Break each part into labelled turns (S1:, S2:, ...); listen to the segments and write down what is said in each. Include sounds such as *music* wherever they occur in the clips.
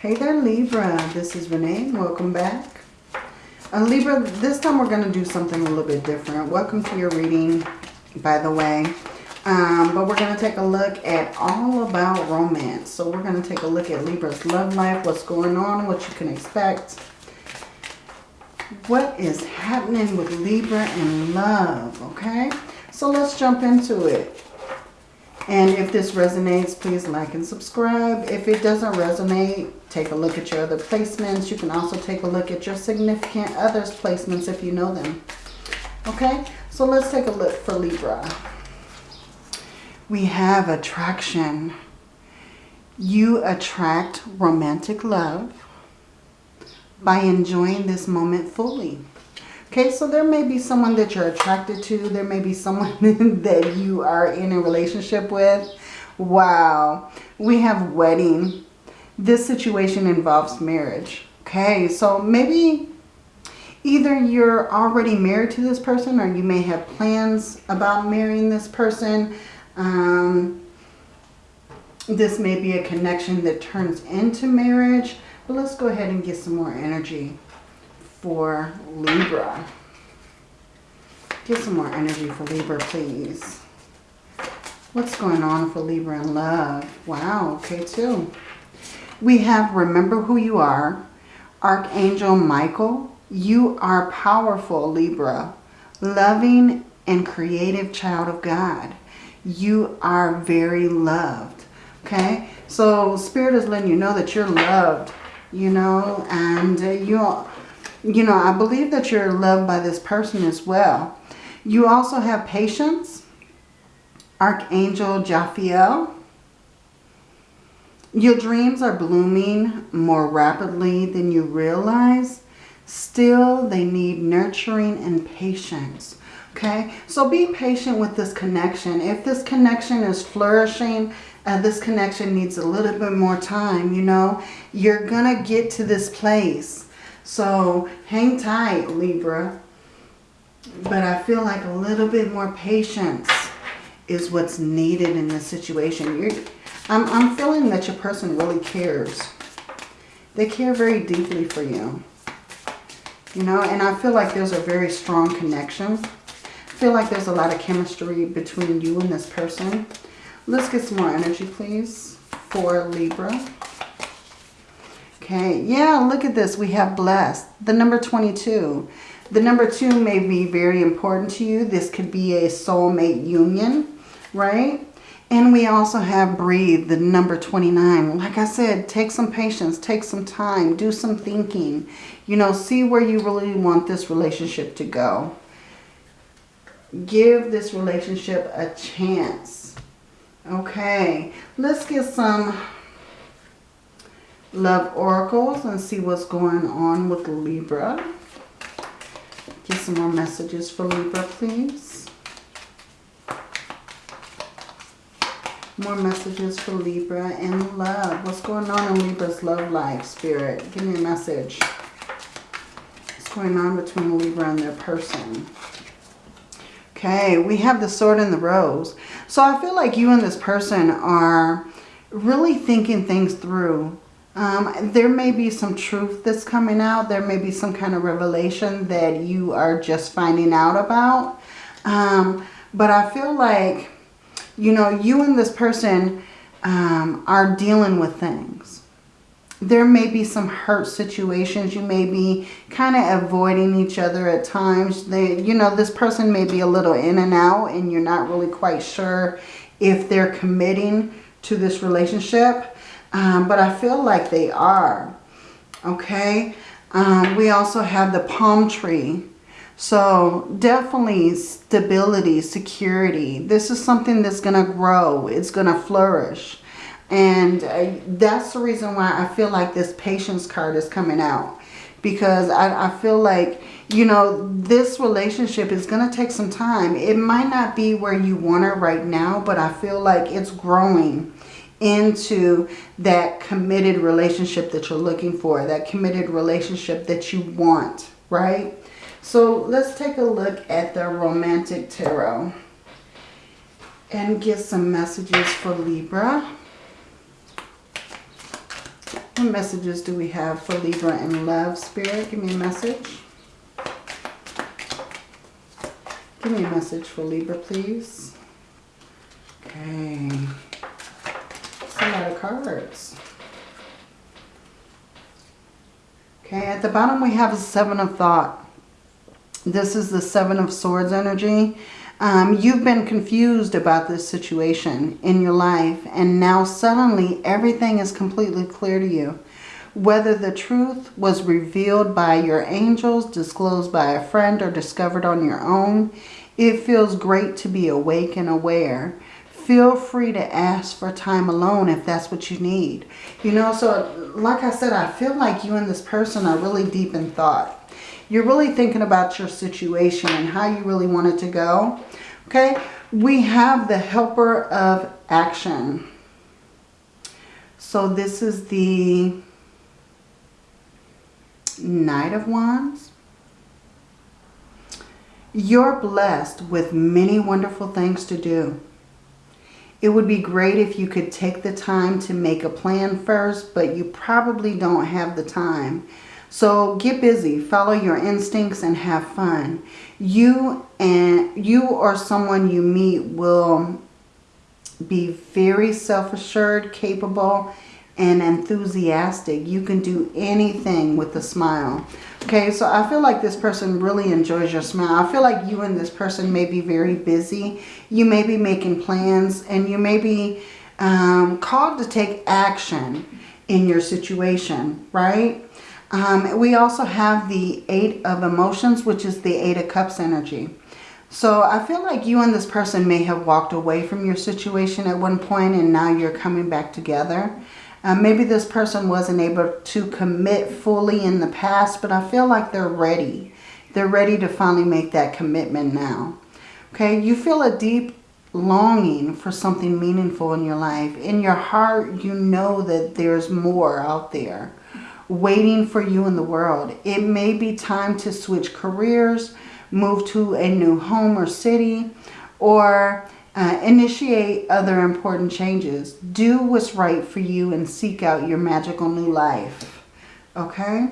S1: Hey there, Libra. This is Renee. Welcome back. Uh, Libra, this time we're going to do something a little bit different. Welcome to your reading, by the way. Um, but we're going to take a look at all about romance. So we're going to take a look at Libra's love life, what's going on, what you can expect. What is happening with Libra and love, okay? So let's jump into it. And if this resonates, please like and subscribe. If it doesn't resonate, take a look at your other placements. You can also take a look at your significant others placements if you know them. Okay, so let's take a look for Libra. We have attraction. You attract romantic love by enjoying this moment fully. Okay, so there may be someone that you're attracted to. There may be someone *laughs* that you are in a relationship with. Wow. We have wedding. This situation involves marriage. Okay, so maybe either you're already married to this person or you may have plans about marrying this person. Um, this may be a connection that turns into marriage. But let's go ahead and get some more energy for Libra. Get some more energy for Libra, please. What's going on for Libra in love? Wow, okay, too. We have Remember Who You Are. Archangel Michael, you are powerful, Libra. Loving and creative child of God. You are very loved. Okay? So Spirit is letting you know that you're loved, you know, and uh, you you know, I believe that you're loved by this person as well. You also have patience. Archangel Jophiel. Your dreams are blooming more rapidly than you realize. Still, they need nurturing and patience. Okay, so be patient with this connection. If this connection is flourishing, uh, this connection needs a little bit more time, you know, you're going to get to this place so hang tight, Libra. But I feel like a little bit more patience is what's needed in this situation. You're, I'm, I'm feeling that your person really cares. They care very deeply for you. You know, and I feel like there's a very strong connection. I feel like there's a lot of chemistry between you and this person. Let's get some more energy, please, for Libra. Okay, yeah, look at this. We have blessed. The number 22. The number 2 may be very important to you. This could be a soulmate union, right? And we also have breathe, the number 29. Like I said, take some patience, take some time, do some thinking. You know, see where you really want this relationship to go. Give this relationship a chance. Okay, let's get some love oracles and see what's going on with Libra. Get some more messages for Libra, please. More messages for Libra and love. What's going on in Libra's love life, Spirit? Give me a message. What's going on between Libra and their person? Okay, we have the sword and the rose. So I feel like you and this person are really thinking things through um, there may be some truth that's coming out. There may be some kind of revelation that you are just finding out about. Um, but I feel like, you know, you and this person um, are dealing with things. There may be some hurt situations. You may be kind of avoiding each other at times. They, you know, this person may be a little in and out and you're not really quite sure if they're committing to this relationship. Um, but I feel like they are. Okay. Um, we also have the palm tree. So definitely stability, security. This is something that's going to grow. It's going to flourish. And uh, that's the reason why I feel like this patience card is coming out. Because I, I feel like, you know, this relationship is going to take some time. It might not be where you want it right now, but I feel like it's growing into that committed relationship that you're looking for, that committed relationship that you want, right? So let's take a look at the Romantic Tarot and get some messages for Libra. What messages do we have for Libra and love, Spirit? Give me a message. Give me a message for Libra, please. Okay. Lot cards. Okay, at the bottom we have a Seven of Thought. This is the Seven of Swords energy. Um, you've been confused about this situation in your life and now suddenly everything is completely clear to you. Whether the truth was revealed by your angels, disclosed by a friend, or discovered on your own, it feels great to be awake and aware. Feel free to ask for time alone if that's what you need. You know, so like I said, I feel like you and this person are really deep in thought. You're really thinking about your situation and how you really want it to go. Okay, we have the helper of action. So this is the Knight of Wands. You're blessed with many wonderful things to do. It would be great if you could take the time to make a plan first, but you probably don't have the time. So get busy, follow your instincts and have fun. You and you or someone you meet will be very self-assured, capable, and enthusiastic. You can do anything with a smile. Okay, so I feel like this person really enjoys your smile. I feel like you and this person may be very busy. You may be making plans and you may be um, called to take action in your situation, right? Um, we also have the Eight of Emotions, which is the Eight of Cups energy. So I feel like you and this person may have walked away from your situation at one point and now you're coming back together. Uh, maybe this person wasn't able to commit fully in the past, but I feel like they're ready. They're ready to finally make that commitment now. Okay, you feel a deep longing for something meaningful in your life. In your heart, you know that there's more out there waiting for you in the world. It may be time to switch careers, move to a new home or city, or uh, initiate other important changes. Do what's right for you and seek out your magical new life. Okay?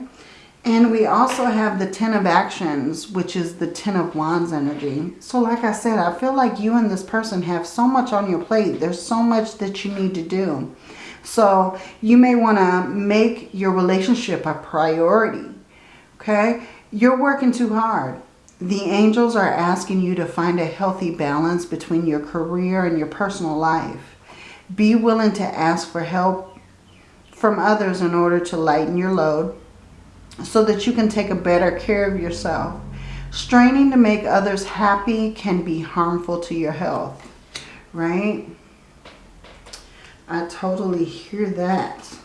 S1: And we also have the Ten of Actions, which is the Ten of Wands energy. So like I said, I feel like you and this person have so much on your plate. There's so much that you need to do. So you may want to make your relationship a priority. Okay? You're working too hard. The angels are asking you to find a healthy balance between your career and your personal life. Be willing to ask for help from others in order to lighten your load so that you can take a better care of yourself. Straining to make others happy can be harmful to your health, right? I totally hear that.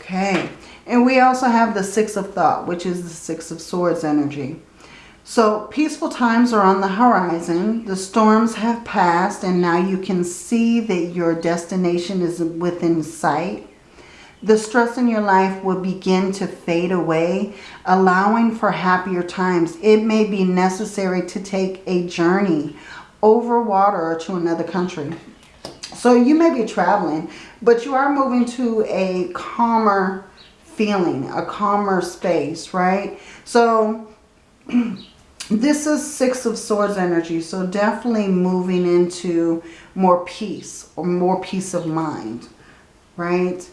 S1: Okay. And we also have the Six of Thought, which is the Six of Swords energy. So peaceful times are on the horizon. The storms have passed and now you can see that your destination is within sight. The stress in your life will begin to fade away, allowing for happier times. It may be necessary to take a journey over water to another country. So you may be traveling, but you are moving to a calmer feeling, a calmer space, right? So *clears throat* this is Six of Swords energy. So definitely moving into more peace or more peace of mind, right?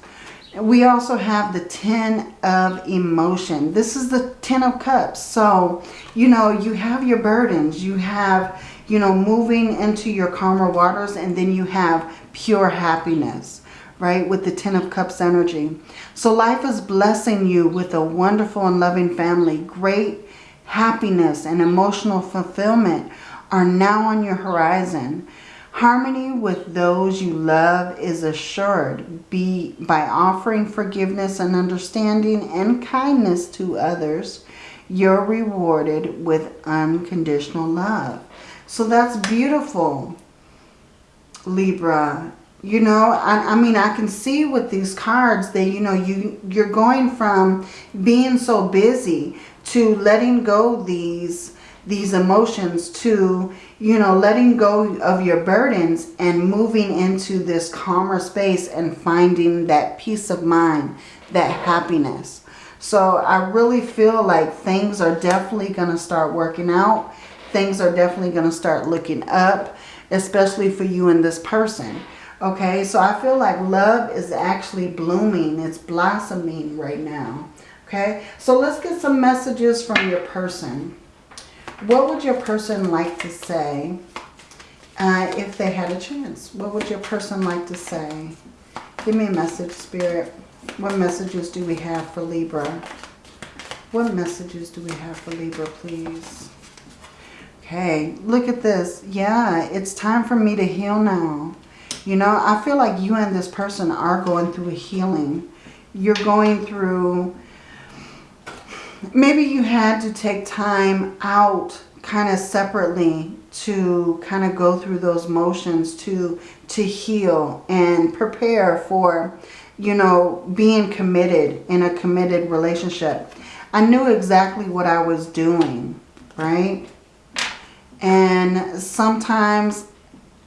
S1: We also have the Ten of Emotion. This is the Ten of Cups. So, you know, you have your burdens. You have, you know, moving into your calmer waters. And then you have pure happiness, right? With the Ten of Cups energy. So life is blessing you with a wonderful and loving family. Great happiness and emotional fulfillment are now on your horizon. Harmony with those you love is assured be by offering forgiveness and understanding and kindness to others. You're rewarded with unconditional love. So that's beautiful. Libra. You know, I, I mean, I can see with these cards that, you know, you, you're going from being so busy to letting go these these emotions to, you know, letting go of your burdens and moving into this calmer space and finding that peace of mind, that happiness. So I really feel like things are definitely going to start working out. Things are definitely going to start looking up, especially for you and this person. Okay, so I feel like love is actually blooming. It's blossoming right now. Okay, so let's get some messages from your person. What would your person like to say uh, if they had a chance? What would your person like to say? Give me a message, Spirit. What messages do we have for Libra? What messages do we have for Libra, please? Okay, look at this. Yeah, it's time for me to heal now. You know, I feel like you and this person are going through a healing. You're going through... Maybe you had to take time out kind of separately to kind of go through those motions to to heal and prepare for you know being committed in a committed relationship. I knew exactly what i was doing right? And sometimes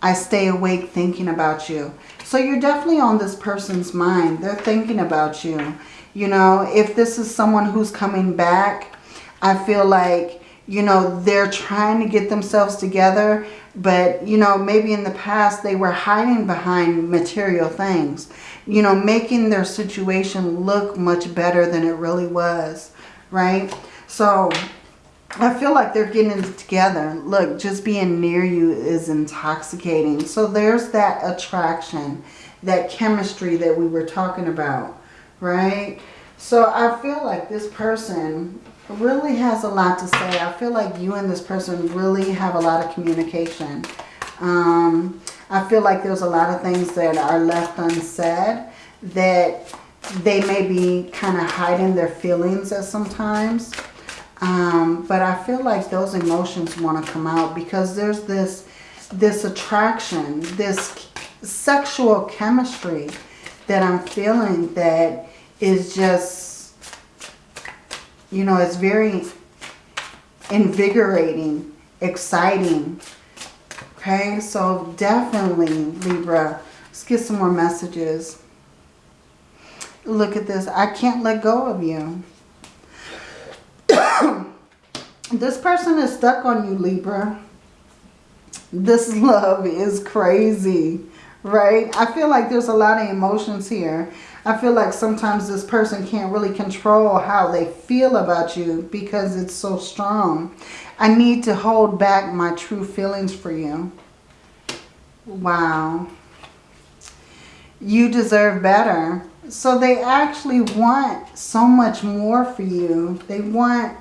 S1: I stay awake thinking about you. So you're definitely on this person's mind. They're thinking about you. You know, if this is someone who's coming back, I feel like, you know, they're trying to get themselves together. But, you know, maybe in the past they were hiding behind material things. You know, making their situation look much better than it really was. Right? So I feel like they're getting together. Look, just being near you is intoxicating. So there's that attraction, that chemistry that we were talking about, right? So I feel like this person really has a lot to say. I feel like you and this person really have a lot of communication. Um, I feel like there's a lot of things that are left unsaid that they may be kind of hiding their feelings at sometimes. Um, but I feel like those emotions want to come out because there's this, this attraction, this sexual chemistry that I'm feeling that is just, you know, it's very invigorating, exciting. Okay, so definitely Libra, let's get some more messages. Look at this. I can't let go of you. This person is stuck on you, Libra. This *laughs* love is crazy, right? I feel like there's a lot of emotions here. I feel like sometimes this person can't really control how they feel about you because it's so strong. I need to hold back my true feelings for you. Wow. You deserve better. So they actually want so much more for you. They want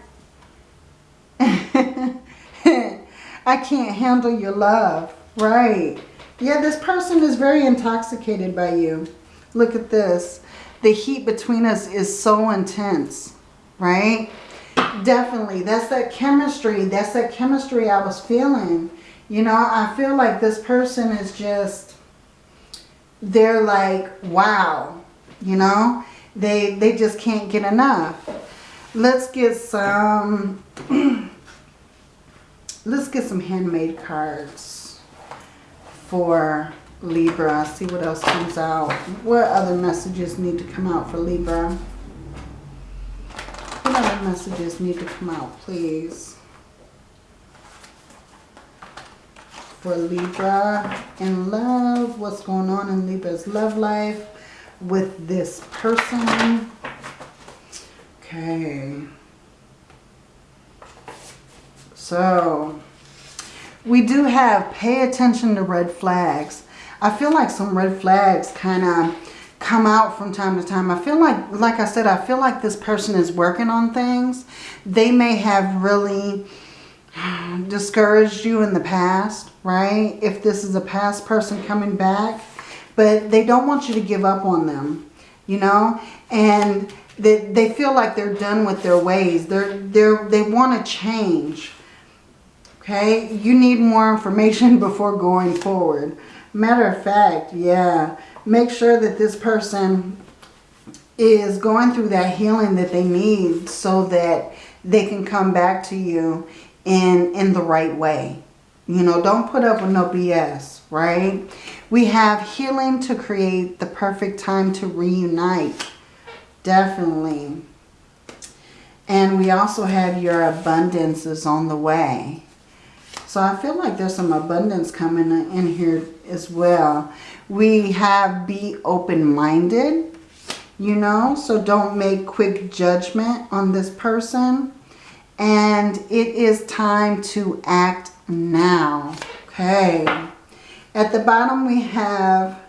S1: I can't handle your love. Right. Yeah, this person is very intoxicated by you. Look at this. The heat between us is so intense. Right? Definitely. That's that chemistry. That's that chemistry I was feeling. You know, I feel like this person is just, they're like, wow. You know, they, they just can't get enough. Let's get some *clears throat* let's get some handmade cards for Libra. See what else comes out. What other messages need to come out for Libra? What other messages need to come out, please? For Libra in love. What's going on in Libra's love life with this person? Okay. So, we do have pay attention to red flags. I feel like some red flags kind of come out from time to time. I feel like, like I said, I feel like this person is working on things. They may have really *sighs* discouraged you in the past, right? If this is a past person coming back, but they don't want you to give up on them, you know? And they, they feel like they're done with their ways. They're, they're, they want to change, Okay, you need more information *laughs* before going forward. Matter of fact, yeah, make sure that this person is going through that healing that they need so that they can come back to you in, in the right way. You know, don't put up with no BS, right? We have healing to create the perfect time to reunite. Definitely. And we also have your abundances on the way. So I feel like there's some abundance coming in here as well. We have be open-minded, you know, so don't make quick judgment on this person. And it is time to act now. Okay. At the bottom we have,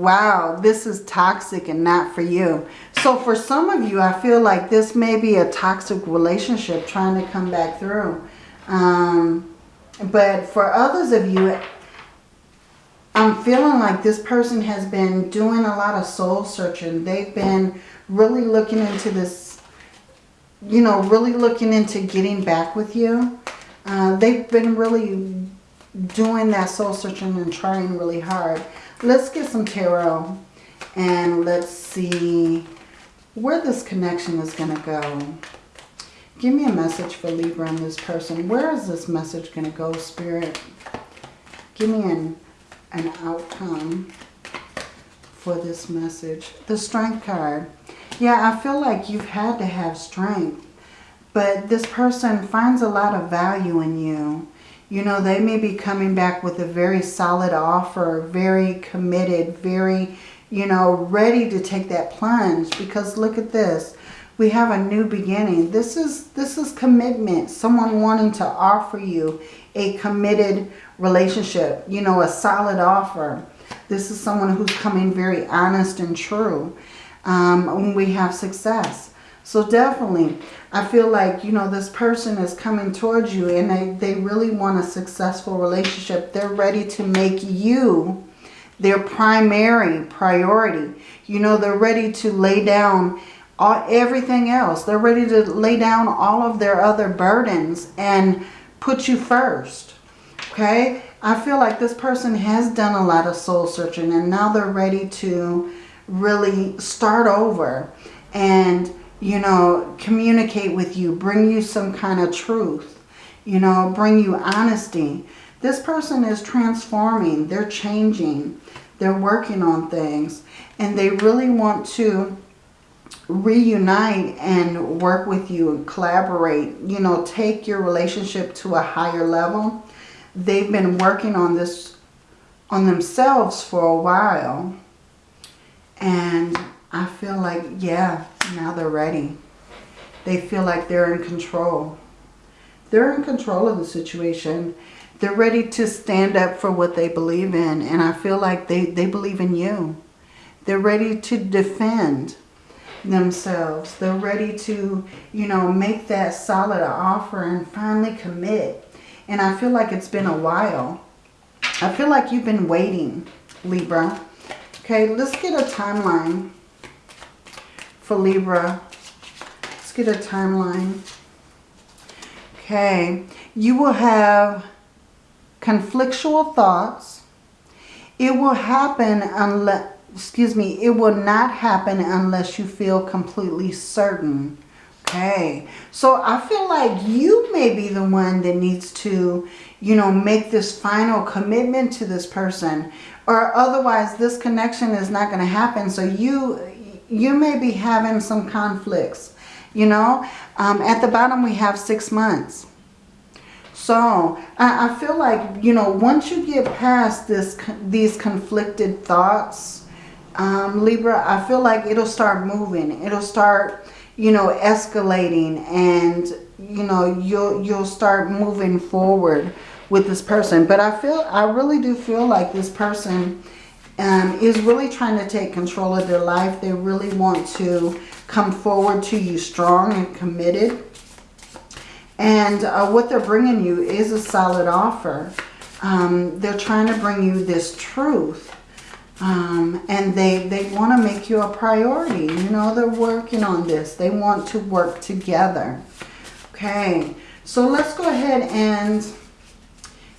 S1: wow, this is toxic and not for you. So for some of you, I feel like this may be a toxic relationship trying to come back through. Um, but for others of you, I'm feeling like this person has been doing a lot of soul searching. They've been really looking into this, you know, really looking into getting back with you. Uh, they've been really doing that soul searching and trying really hard. Let's get some tarot and let's see where this connection is going to go. Give me a message for Libra and this person. Where is this message going to go, Spirit? Give me an, an outcome for this message. The Strength card. Yeah, I feel like you've had to have strength. But this person finds a lot of value in you. You know, they may be coming back with a very solid offer, very committed, very, you know, ready to take that plunge. Because look at this. We have a new beginning. This is, this is commitment. Someone wanting to offer you a committed relationship. You know, a solid offer. This is someone who's coming very honest and true um, when we have success. So definitely, I feel like, you know, this person is coming towards you and they, they really want a successful relationship. They're ready to make you their primary priority. You know, they're ready to lay down all, everything else. They're ready to lay down all of their other burdens and put you first. Okay? I feel like this person has done a lot of soul searching and now they're ready to really start over and you know, communicate with you, bring you some kind of truth, you know, bring you honesty. This person is transforming, they're changing, they're working on things, and they really want to reunite and work with you and collaborate, you know, take your relationship to a higher level. They've been working on this on themselves for a while. And I feel like, yeah, now they're ready. They feel like they're in control. They're in control of the situation. They're ready to stand up for what they believe in. And I feel like they, they believe in you. They're ready to defend themselves. They're ready to, you know, make that solid offer and finally commit. And I feel like it's been a while. I feel like you've been waiting, Libra. Okay, let's get a timeline for Libra. Let's get a timeline. Okay, you will have conflictual thoughts. It will happen unless, excuse me, it will not happen unless you feel completely certain. Okay, so I feel like you may be the one that needs to, you know, make this final commitment to this person. Or otherwise this connection is not going to happen. So you, you may be having some conflicts. You know, um, at the bottom we have six months. So I, I, feel like, you know, once you get past this, these conflicted thoughts, um, Libra, I feel like it'll start moving. It'll start, you know, escalating and, you know, you'll, you'll start moving forward with this person. But I feel, I really do feel like this person um, is really trying to take control of their life. They really want to come forward to you strong and committed. And uh, what they're bringing you is a solid offer. Um, they're trying to bring you this truth. Um, and they, they want to make you a priority. You know, they're working on this. They want to work together. Okay, so let's go ahead and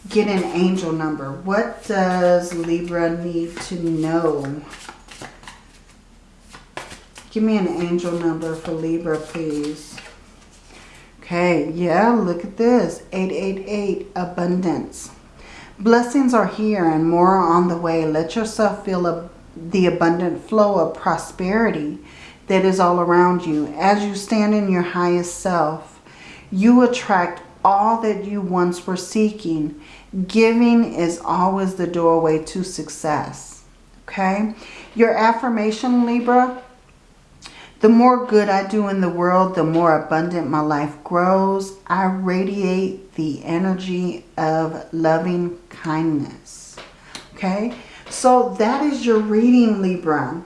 S1: get an angel number. What does Libra need to know? Give me an angel number for Libra, please. Okay, yeah, look at this. 888, abundance. Blessings are here and more on the way. Let yourself feel a, the abundant flow of prosperity that is all around you. As you stand in your highest self, you attract all that you once were seeking. Giving is always the doorway to success. Okay? Your affirmation, Libra, the more good I do in the world, the more abundant my life grows. I radiate the energy of loving kindness. Okay, so that is your reading, Libra.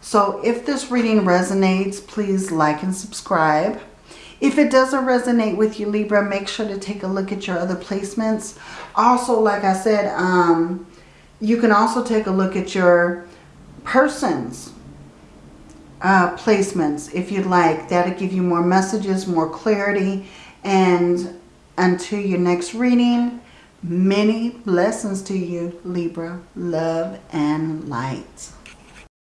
S1: So if this reading resonates, please like and subscribe. If it doesn't resonate with you, Libra, make sure to take a look at your other placements. Also, like I said, um, you can also take a look at your persons uh, placements if you'd like. That'll give you more messages, more clarity. And until your next reading, many blessings to you, Libra. Love and light.